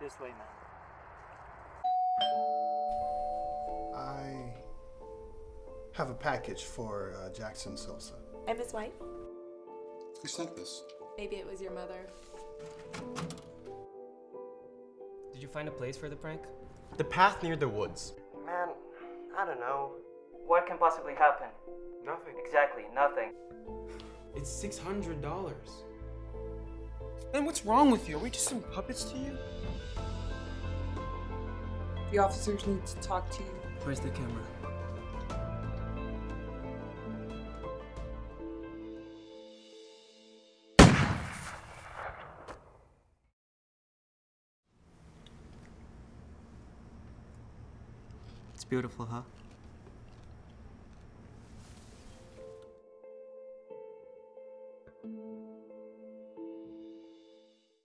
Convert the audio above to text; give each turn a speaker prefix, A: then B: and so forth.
A: This way, man.
B: I have a package for uh, Jackson Sosa.
C: I'm his wife.
D: Who sent this?
C: Maybe it was your mother.
E: Did you find a place for the prank?
F: The path near the woods.
A: Man, I don't know. What can possibly happen?
F: Nothing.
A: Exactly, nothing.
F: It's six hundred dollars. And what's wrong with you? Are we just some puppets to you?
G: The officers need to talk to you.
E: Where's the camera? It's beautiful, huh?